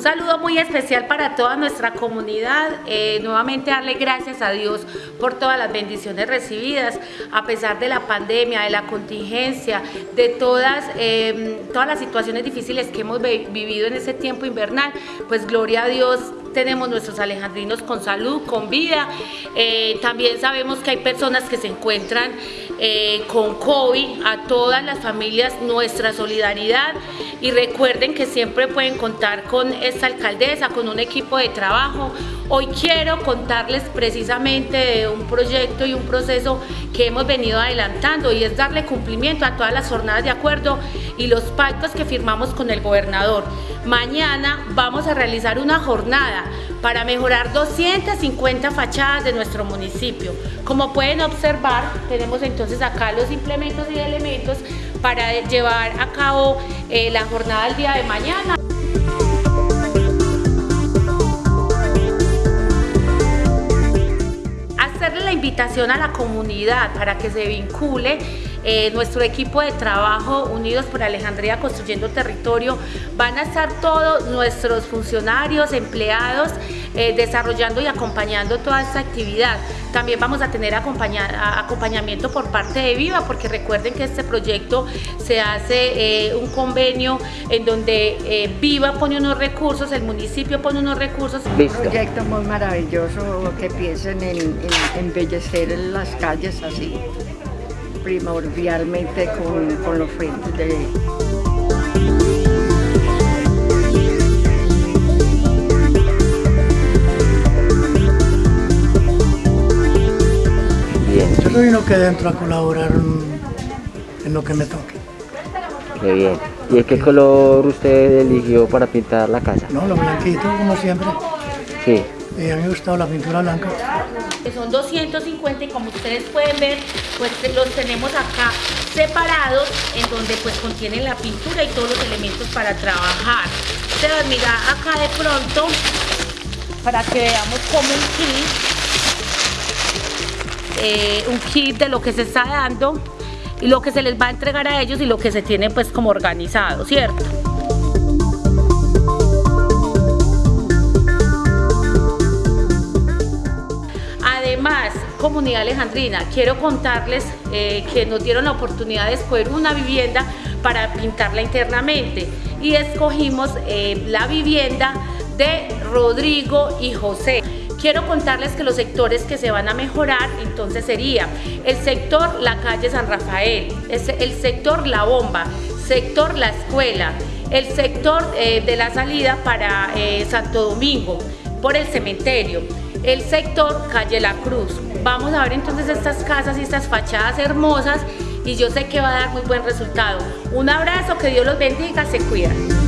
saludo muy especial para toda nuestra comunidad. Eh, nuevamente darle gracias a Dios por todas las bendiciones recibidas, a pesar de la pandemia, de la contingencia, de todas, em, todas las situaciones difíciles que hemos vivido en ese tiempo invernal. Pues gloria a Dios tenemos nuestros alejandrinos con salud, con vida. Eh, también sabemos que hay personas que se encuentran eh, con COVID, a todas las familias nuestra solidaridad y recuerden que siempre pueden contar con esta alcaldesa, con un equipo de trabajo. Hoy quiero contarles precisamente de un proyecto y un proceso que hemos venido adelantando y es darle cumplimiento a todas las jornadas de acuerdo y los pactos que firmamos con el gobernador. Mañana vamos a realizar una jornada para mejorar 250 fachadas de nuestro municipio. Como pueden observar, tenemos entonces acá los implementos y elementos para llevar a cabo eh, la jornada el día de mañana. Invitación a la comunidad para que se vincule eh, nuestro equipo de trabajo Unidos por Alejandría Construyendo Territorio, van a estar todos nuestros funcionarios, empleados, eh, desarrollando y acompañando toda esta actividad. También vamos a tener acompañamiento por parte de Viva, porque recuerden que este proyecto se hace eh, un convenio en donde Viva pone unos recursos, el municipio pone unos recursos. Un proyecto muy maravilloso que piensen en, en embellecer las calles así primordialmente con, con los frentes de... Bien. Yo soy uno que dentro a colaborar en lo que me toque. Qué bien. ¿Y qué color usted eligió para pintar la casa? No, lo blanquito, como siempre. Sí. Y a mí me ha gustado la pintura blanca que son 250 y como ustedes pueden ver, pues los tenemos acá separados en donde pues contienen la pintura y todos los elementos para trabajar. Ustedes mira acá de pronto para que veamos como un kit, eh, un kit de lo que se está dando y lo que se les va a entregar a ellos y lo que se tiene pues como organizado, ¿cierto? Comunidad alejandrina, quiero contarles eh, que nos dieron la oportunidad de escoger una vivienda para pintarla internamente y escogimos eh, la vivienda de Rodrigo y José. Quiero contarles que los sectores que se van a mejorar entonces sería el sector La Calle San Rafael, el sector La Bomba, sector La Escuela, el sector eh, de la salida para Santo Domingo, por el cementerio, el sector Calle La Cruz. Vamos a ver entonces estas casas y estas fachadas hermosas y yo sé que va a dar muy buen resultado. Un abrazo, que Dios los bendiga, se cuidan.